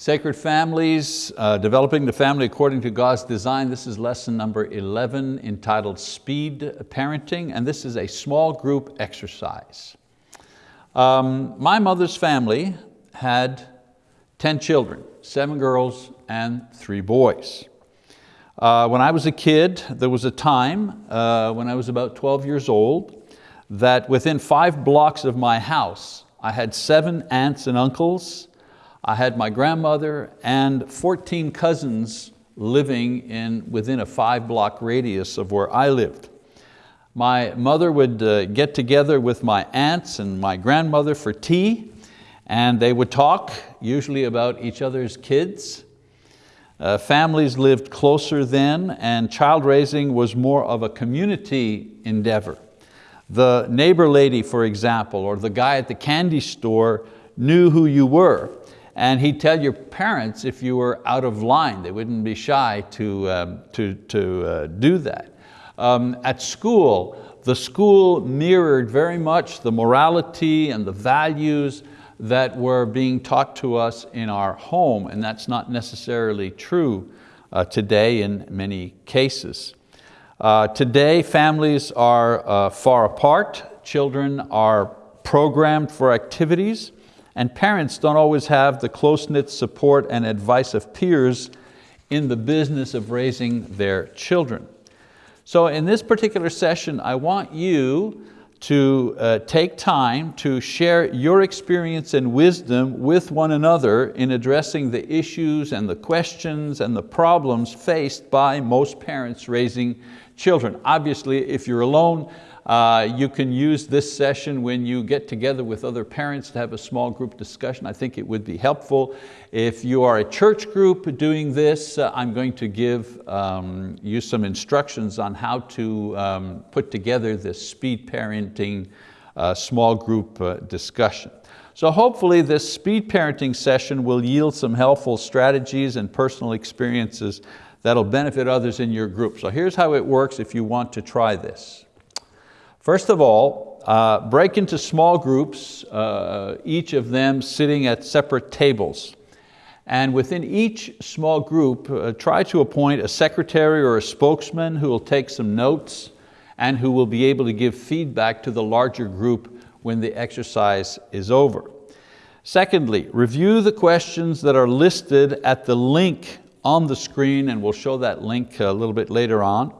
Sacred Families, uh, Developing the Family According to God's Design. This is lesson number 11 entitled Speed Parenting, and this is a small group exercise. Um, my mother's family had 10 children, seven girls and three boys. Uh, when I was a kid, there was a time uh, when I was about 12 years old that within five blocks of my house, I had seven aunts and uncles I had my grandmother and 14 cousins living in, within a five block radius of where I lived. My mother would uh, get together with my aunts and my grandmother for tea and they would talk, usually about each other's kids. Uh, families lived closer then and child raising was more of a community endeavor. The neighbor lady, for example, or the guy at the candy store knew who you were and he'd tell your parents if you were out of line. They wouldn't be shy to, um, to, to uh, do that. Um, at school, the school mirrored very much the morality and the values that were being taught to us in our home, and that's not necessarily true uh, today in many cases. Uh, today, families are uh, far apart. Children are programmed for activities and parents don't always have the close-knit support and advice of peers in the business of raising their children. So in this particular session, I want you to uh, take time to share your experience and wisdom with one another in addressing the issues and the questions and the problems faced by most parents raising children. Obviously, if you're alone, uh, you can use this session when you get together with other parents to have a small group discussion. I think it would be helpful. If you are a church group doing this, uh, I'm going to give um, you some instructions on how to um, put together this speed parenting uh, small group uh, discussion. So hopefully this speed parenting session will yield some helpful strategies and personal experiences that'll benefit others in your group. So here's how it works if you want to try this. First of all, uh, break into small groups, uh, each of them sitting at separate tables. And within each small group, uh, try to appoint a secretary or a spokesman who will take some notes and who will be able to give feedback to the larger group when the exercise is over. Secondly, review the questions that are listed at the link on the screen, and we'll show that link a little bit later on.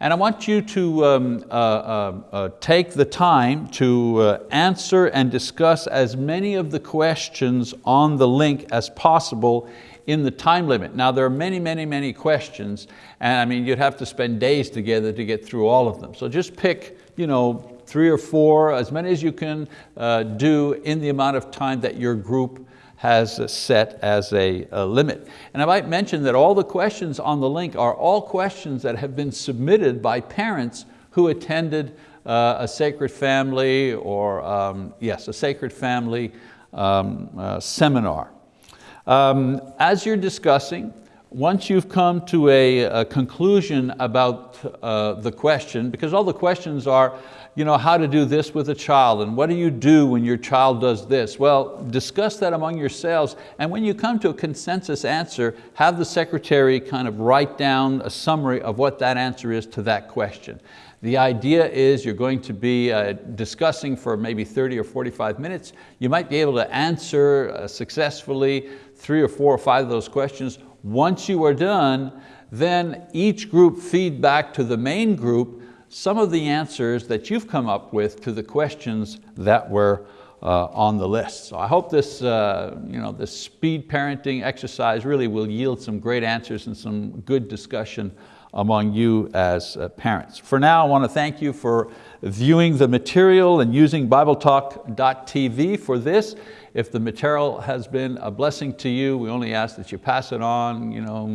And I want you to um, uh, uh, uh, take the time to uh, answer and discuss as many of the questions on the link as possible in the time limit. Now there are many, many, many questions, and I mean, you'd have to spend days together to get through all of them. So just pick you know, three or four, as many as you can uh, do in the amount of time that your group has set as a, a, limit. And I might mention that all the questions on the link are all questions that have been submitted by parents who attended uh, a sacred family or, um, yes, a sacred family um, uh, seminar. Um, as you're discussing, once you've come to a, a conclusion about uh, the question, because all the questions are, you know, how to do this with a child and what do you do when your child does this? Well, discuss that among yourselves and when you come to a consensus answer, have the secretary kind of write down a summary of what that answer is to that question. The idea is you're going to be uh, discussing for maybe 30 or 45 minutes. You might be able to answer uh, successfully three or four or five of those questions. Once you are done, then each group feed back to the main group some of the answers that you've come up with to the questions that were uh, on the list. So I hope this, uh, you know, this speed parenting exercise really will yield some great answers and some good discussion among you as uh, parents. For now, I want to thank you for viewing the material and using BibleTalk.tv for this. If the material has been a blessing to you, we only ask that you pass it on, you know,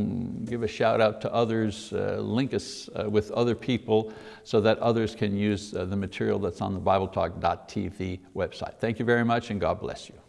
give a shout out to others, uh, link us uh, with other people so that others can use uh, the material that's on the BibleTalk.tv website. Thank you very much and God bless you.